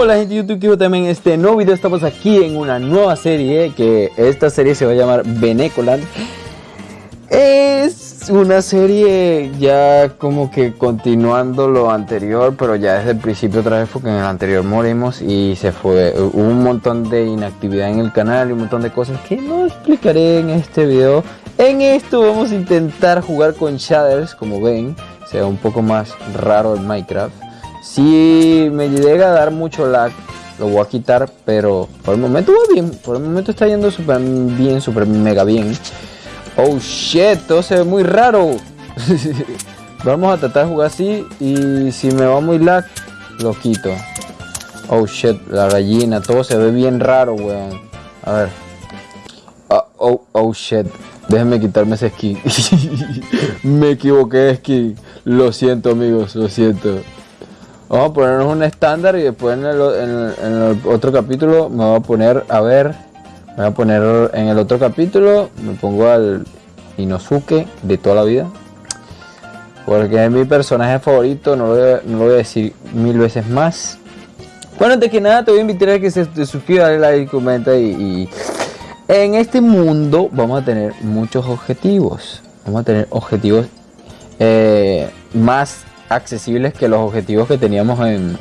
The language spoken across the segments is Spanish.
Hola gente de YouTube, también en este nuevo video. Estamos aquí en una nueva serie que esta serie se va a llamar Benecoland. Es una serie ya como que continuando lo anterior, pero ya desde el principio otra vez porque en el anterior morimos y se fue, un montón de inactividad en el canal y un montón de cosas que no explicaré en este video. En esto vamos a intentar jugar con shaders, como ven, sea un poco más raro el Minecraft si me llega a dar mucho lag, lo voy a quitar, pero por el momento va bien. Por el momento está yendo súper bien, súper mega bien. Oh shit, todo se ve muy raro. Vamos a tratar de jugar así y si me va muy lag, lo quito. Oh shit, la gallina, todo se ve bien raro, weón. A ver. Oh, oh, oh shit. Déjenme quitarme ese skin. me equivoqué de skin. Lo siento amigos, lo siento. Vamos a ponernos un estándar y después en el, otro capítulo me voy a poner, a ver, me voy a poner en el otro capítulo, me pongo al Inosuke de toda la vida. Porque es mi personaje favorito, no lo, voy a, decir mil veces más. Bueno, antes que nada te voy a invitar a que se te suscribas, dale like, comenta y, en este mundo vamos a tener muchos objetivos. Vamos a tener objetivos eh, más accesibles que los objetivos que teníamos en,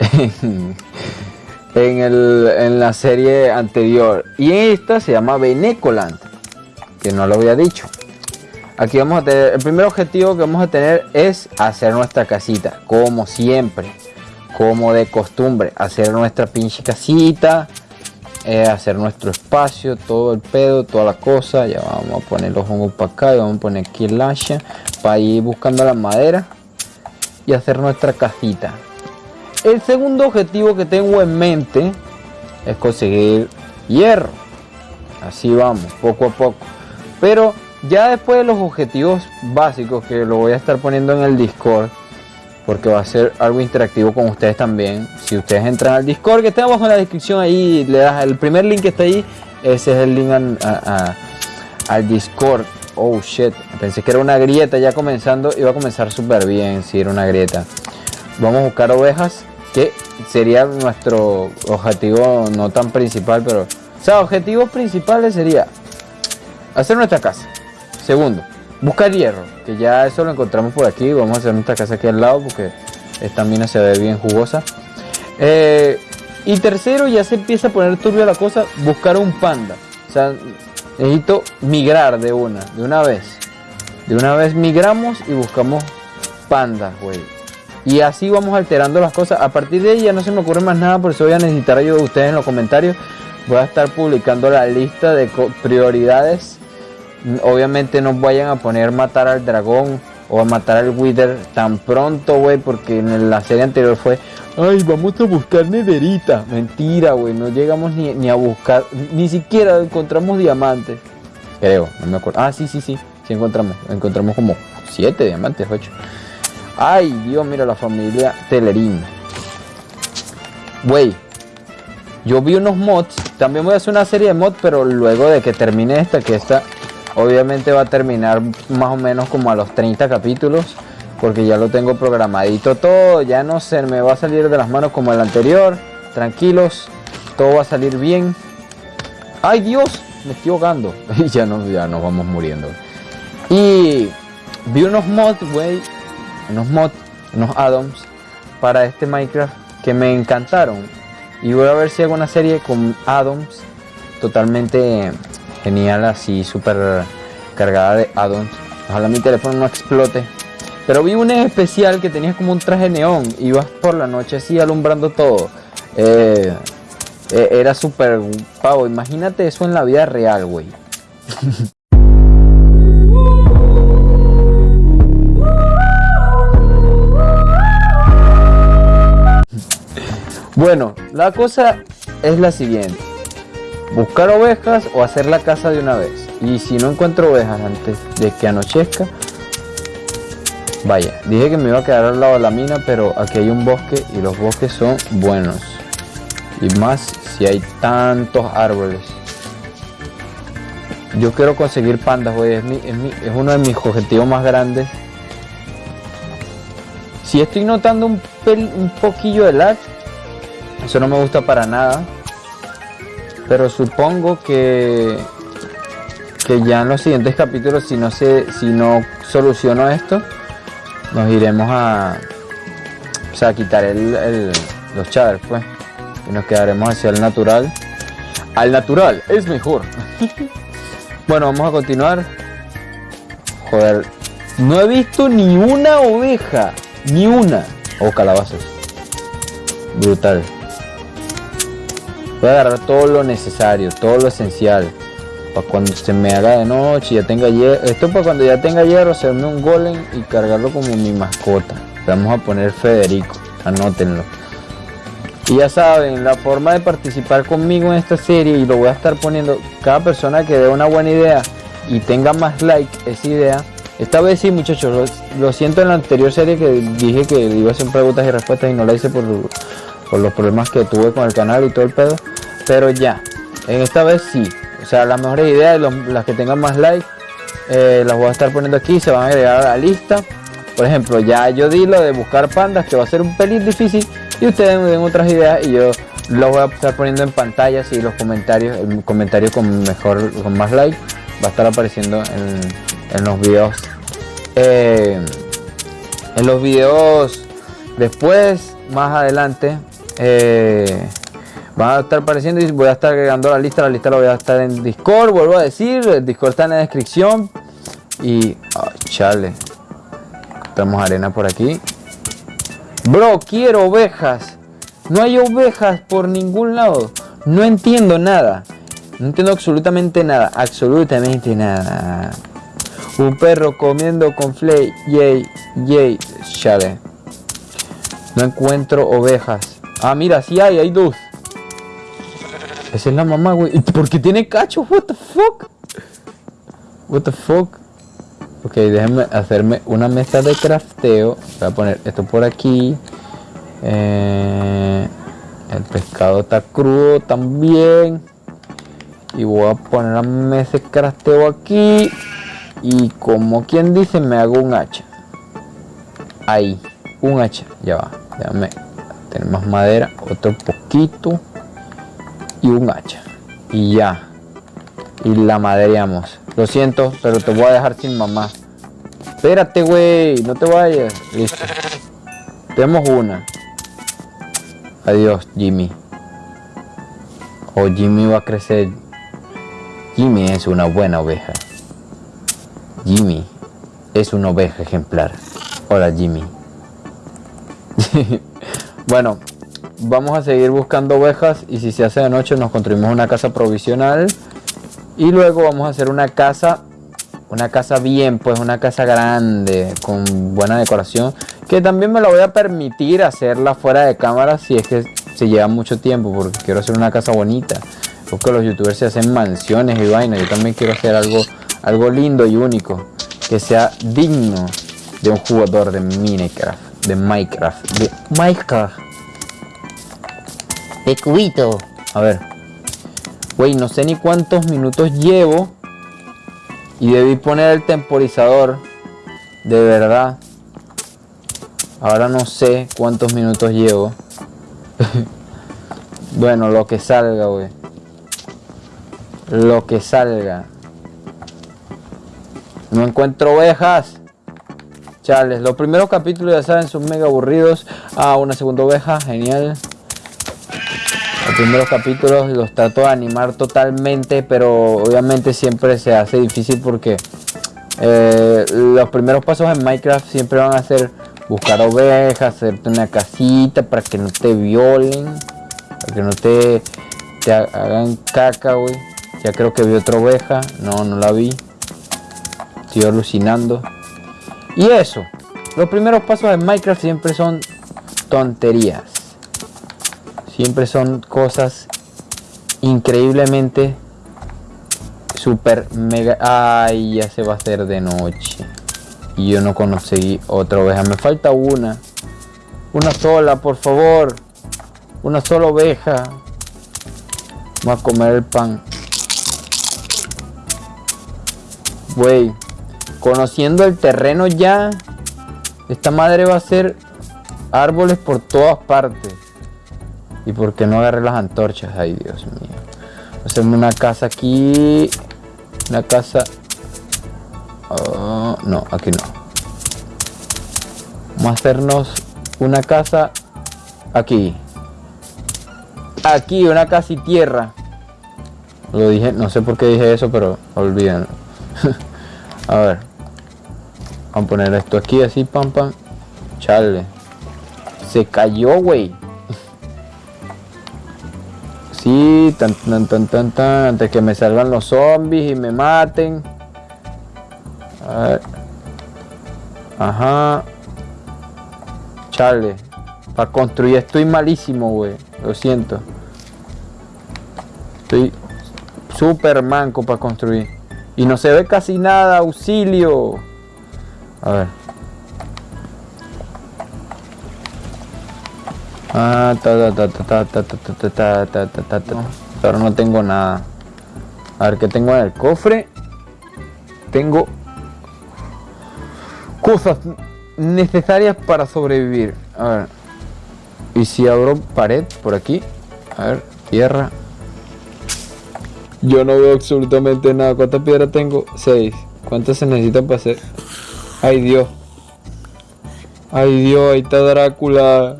en, la serie anterior. Y esta se llama Benecoland, que no lo había dicho. Aquí vamos a tener, el primer objetivo que vamos a tener es hacer nuestra casita, como siempre, como de costumbre, hacer nuestra pinche casita, eh, hacer nuestro espacio, todo el pedo, toda la cosa. Ya vamos a poner los hongos para acá y vamos a poner aquí el hacha para ir buscando la madera y hacer nuestra casita. El segundo objetivo que tengo en mente es conseguir hierro. Así vamos, poco a poco. Pero ya después de los objetivos básicos que lo voy a estar poniendo en el Discord, porque va a ser algo interactivo con ustedes también. Si ustedes entran al Discord, que está abajo en la descripción ahí, le das el primer link que está ahí, ese es el link al Discord. Oh shit, pensé que era una grieta ya comenzando, iba a comenzar súper bien si era una grieta. Vamos a buscar ovejas, que sería nuestro objetivo no tan principal, pero... O sea, objetivos principales sería hacer nuestra casa. Segundo, buscar hierro, que ya eso lo encontramos por aquí. Vamos a hacer nuestra casa aquí al lado porque esta mina se ve bien jugosa. Eh, y tercero, ya se empieza a poner turbio la cosa, buscar un panda. O sea, necesito migrar de una, de una vez. De una vez migramos y buscamos pandas, güey. Y así vamos alterando las cosas. A partir de ahí ya no se me ocurre más nada, por eso voy a necesitar ayuda de ustedes en los comentarios. Voy a estar publicando la lista de prioridades obviamente no vayan a poner matar al dragón o a matar al Wither tan pronto, güey, porque en la serie anterior fue, ay, vamos a buscar nederita. Mentira, güey, no llegamos ni, a buscar, ni siquiera encontramos diamantes. Creo, no me acuerdo. Ah, sí, sí, sí, sí encontramos. Encontramos como siete diamantes, ocho. Ay, Dios, mira la familia Telerín. Güey, yo vi unos mods. También voy a hacer una serie de mods, pero luego de que termine esta, que esta Obviamente va a terminar más o menos como a los 30 capítulos. Porque ya lo tengo programadito todo. Ya no se me va a salir de las manos como el anterior. Tranquilos. Todo va a salir bien. ¡Ay Dios! Me estoy ahogando. Y ya, no, ya nos vamos muriendo. Y vi unos mods, güey. Unos mods, unos addons para este Minecraft que me encantaron. Y voy a ver si hago una serie con addons totalmente genial, así súper cargada de addons. Ojalá mi teléfono no explote. Pero vi un especial que tenía como un traje neón. Ibas por la noche así alumbrando todo. Eh, eh, era súper pavo. Imagínate eso en la vida real, güey. bueno, la cosa es la siguiente buscar ovejas o hacer la casa de una vez. Y si no encuentro ovejas antes de que anochezca, vaya, dije que me iba a quedar al lado de la mina, pero aquí hay un bosque y los bosques son buenos. Y más si hay tantos árboles. Yo quiero conseguir pandas, güey, es, es, uno de mis objetivos más grandes. Si estoy notando un, un poquillo de lag, Eso no me gusta para nada. Pero supongo que que ya en los siguientes capítulos si no se si no soluciono esto nos iremos a o sea, quitar el, los shaders pues. Y nos quedaremos hacia el natural. Al natural es mejor. Bueno vamos a continuar. Joder no he visto ni una oveja ni una. O oh, calabazas. Brutal voy a agarrar todo lo necesario todo lo esencial para cuando se me haga de noche ya tenga hierro esto para cuando ya tenga hierro hacerme un golem y cargarlo como mi mascota. Vamos a poner Federico anótenlo. Y ya saben la forma de participar conmigo en esta serie y lo voy a estar poniendo cada persona que dé una buena idea y tenga más like esa idea. Esta vez sí muchachos lo, siento en la anterior serie que dije que iba a hacer preguntas y respuestas y no la hice por, por los problemas que tuve con el canal y todo el pedo pero ya en esta vez sí o sea, las mejores ideas, las que tengan más likes, eh, las voy a estar poniendo aquí, se van a agregar a la lista. Por ejemplo, ya yo di lo de buscar pandas, que va a ser un pelín difícil, y ustedes me den otras ideas y yo los voy a estar poniendo en pantalla, y los comentarios, el comentario con mejor, con más like, va a estar apareciendo en, los videos. Eh, en los videos después, más adelante. Eh, van a estar apareciendo y voy a estar agregando la lista. La lista la voy a estar en Discord, vuelvo a decir. El Discord está en la descripción. Y, oh, chale. Tenemos arena por aquí. Bro, quiero ovejas. No hay ovejas por ningún lado. No entiendo nada. No entiendo absolutamente nada. Absolutamente nada. Un perro comiendo con flay. Yay, yay. Chale. No encuentro ovejas. Ah, mira, sí hay, hay dos. Esa es la mamá, güey. ¿Por qué tiene cacho? What the fuck? What the fuck? Ok, déjenme hacerme una mesa de crafteo. Voy a poner esto por aquí. Eh, el pescado está crudo también. Y voy a poner la mesa de crafteo aquí. Y como quien dice, me hago un hacha. Ahí, un hacha. Ya va. Déjame tener más madera. Otro poquito y un hacha. Y ya. Y la madreamos. Lo siento, pero te voy a dejar sin mamá. Espérate, güey. No te vayas. Listo. Tenemos una. Adiós, Jimmy. O Jimmy va a crecer. Jimmy es una buena oveja. Jimmy es una oveja ejemplar. Hola, Jimmy. bueno, vamos a seguir buscando ovejas y si se hace de noche nos construimos una casa provisional y luego vamos a hacer una casa una casa bien pues una casa grande con buena decoración que también me lo voy a permitir hacerla fuera de cámara si es que se lleva mucho tiempo porque quiero hacer una casa bonita. Porque los youtubers se hacen mansiones y vainas yo también quiero hacer algo algo lindo y único que sea digno de un jugador de Minecraft de Minecraft de Minecraft de. A ver. Güey, no sé ni cuántos minutos llevo. Y debí poner el temporizador. De verdad. Ahora no sé cuántos minutos llevo. bueno, lo que salga, güey. Lo que salga. No encuentro ovejas. Chales, los primeros capítulos ya saben son mega aburridos. Ah, una segunda oveja, genial. Los primeros capítulos los trato de animar totalmente, pero obviamente siempre se hace difícil porque eh, los primeros pasos en Minecraft siempre van a ser buscar ovejas, hacerte una casita para que no te violen, para que no te, hagan caca, güey. Ya creo que vi otra oveja, no, no la vi. Estoy alucinando. Y eso, los primeros pasos en Minecraft siempre son tonterías. Siempre son cosas increíblemente super mega... Ay, ya se va a hacer de noche. Y yo no conseguí otra oveja. Me falta una. Una sola, por favor. Una sola oveja. Vamos a comer el pan. Güey. Conociendo el terreno ya. Esta madre va a ser árboles por todas partes. ¿Y por qué no agarré las antorchas? Ay, Dios mío. Hacemos una casa aquí. Una casa... Oh, no, aquí no. Vamos a hacernos una casa aquí. Aquí, una casa y tierra. Lo dije, no sé por qué dije eso, pero olvídenlo. a ver. Vamos a poner esto aquí así, pam, pam. Chale. Se cayó, güey. Sí, tan, tan, tan, tan, tan, antes que me salgan los zombies y me maten. A ver. Ajá. Chale. Para construir estoy malísimo, güey. Lo siento. Estoy súper manco para construir. Y no se ve casi nada. Auxilio. A ver. Ah, Pero no tengo nada. A ver qué tengo en el cofre. Tengo cosas necesarias para sobrevivir. A ver. Y si abro pared por aquí. A ver, tierra. Yo no veo absolutamente nada. ¿Cuántas piedras tengo? Seis. ¿Cuántas se necesitan para hacer? Ay Dios. Ay Dios, ahí está Drácula.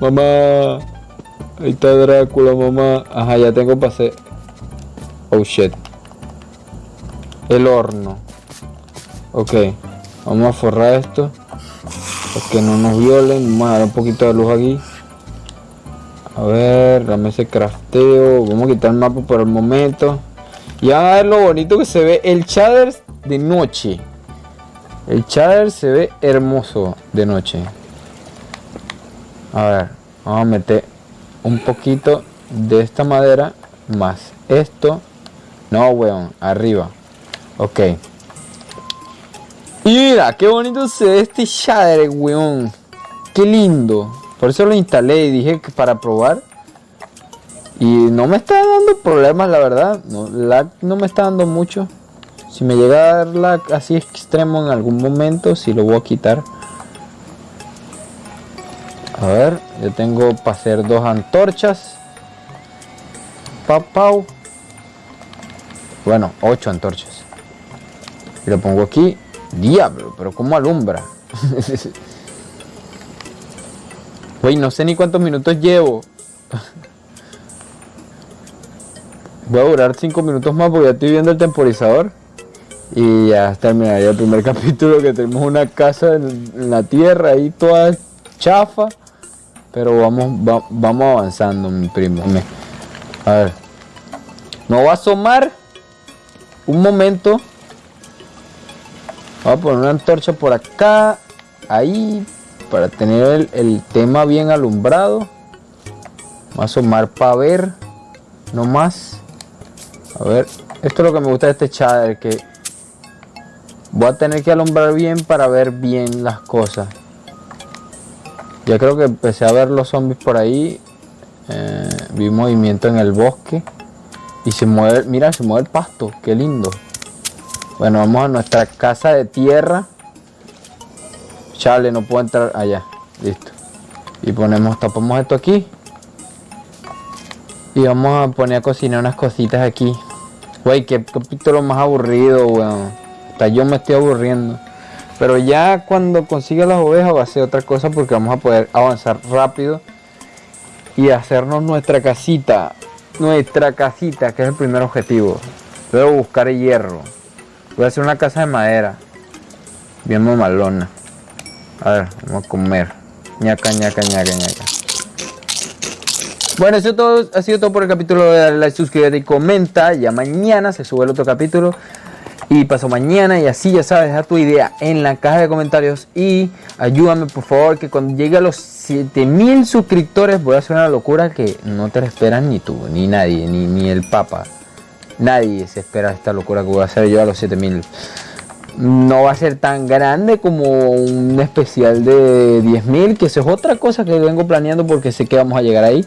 Mamá. Ahí está Drácula, mamá. Ajá, ya tengo hacer. Oh shit. El horno. Ok. Vamos a forrar esto. Para que no nos violen. Vamos a dar un poquito de luz aquí. A ver, dame ese crafteo. Vamos a quitar el mapa por el momento. Y a ver lo bonito que se ve el shader de noche. El shader se ve hermoso de noche. A ver, vamos a meter un poquito de esta madera más esto. No, weón, arriba. Ok. Mira, qué bonito se ve este shader, weón. Qué lindo. Por eso lo instalé y dije que para probar. Y no me está dando problemas, la verdad. No, no me está dando mucho. Si me llega a dar lag así extremo en algún momento, si lo voy a quitar. A ver, yo tengo para hacer dos antorchas. Pau, pau. Bueno, ocho antorchas. Y lo pongo aquí. Diablo, pero ¿cómo alumbra? Güey, no sé ni cuántos minutos llevo. Voy a durar cinco minutos más porque ya estoy viendo el temporizador. Y ya terminaría el primer capítulo que tenemos una casa en, la tierra ahí toda chafa. Pero vamos, vamos avanzando, mi primo. A ver. No va a asomar. Un momento. Voy a poner una antorcha por acá. Ahí. Para tener el, tema bien alumbrado. Voy a asomar para ver. No más. A ver. Esto es lo que me gusta de este shader. Que voy a tener que alumbrar bien para ver bien las cosas. Ya creo que empecé a ver los zombies por ahí. Eh, vi movimiento en el bosque. Y se mueve, mira, se mueve el pasto. Qué lindo. Bueno, vamos a nuestra casa de tierra. Chale, no puedo entrar allá. Listo. Y ponemos, tapamos esto aquí. Y vamos a poner a cocinar unas cositas aquí. Güey, qué capítulo más aburrido, weón. Hasta yo me estoy aburriendo. Pero ya cuando consiga las ovejas va a ser otra cosa porque vamos a poder avanzar rápido y hacernos nuestra casita. Nuestra casita, que es el primer objetivo. Luego buscar hierro. Voy a hacer una casa de madera. Bien mamalona. A ver, vamos a comer. ñaca, ñaca, ñaca, ñaca. Bueno, eso todo, ha sido todo por el capítulo. Dale like, suscríbete y comenta. Ya mañana se sube el otro capítulo y paso mañana y así ya sabes, deja tu idea en la caja de comentarios y ayúdame por favor que cuando llegue a los 7000 suscriptores voy a hacer una locura que no te la esperas ni tú, ni nadie, ni, ni el papa. Nadie se espera esta locura que voy a hacer yo a los 7000. No va a ser tan grande como un especial de 10.000, que eso es otra cosa que vengo planeando porque sé que vamos a llegar ahí.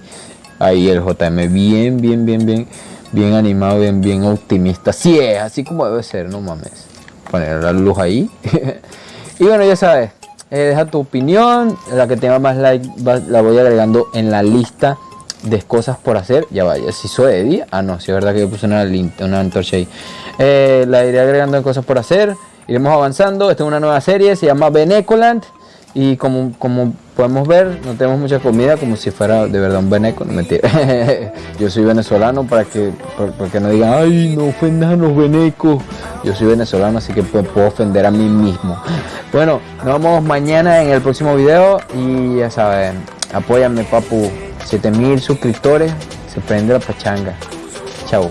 Ahí el JM bien, bien, bien, bien bien animado, bien, bien optimista. Sí es, así como debe ser, no mames. Poner la luz ahí. y bueno, ya sabes, eh, deja tu opinión. La que tenga más like la voy agregando en la lista de cosas por hacer. Ya vaya, si soy de día. Ah, no, si es verdad que yo puse una, una antorcha ahí. Eh, la iré agregando en cosas por hacer. Iremos avanzando. Esta es una nueva serie, se llama Benecoland. Y como, como podemos ver, no tenemos mucha comida, como si fuera de verdad un beneco. No mentira. Yo soy venezolano para que, para no digan, ay, no ofendas a los venecos. Yo soy venezolano, así que puedo ofender a mí mismo. Bueno, nos vemos mañana en el próximo video. Y ya saben, apóyame, papu. 7000 suscriptores, se prende la pachanga. Chao.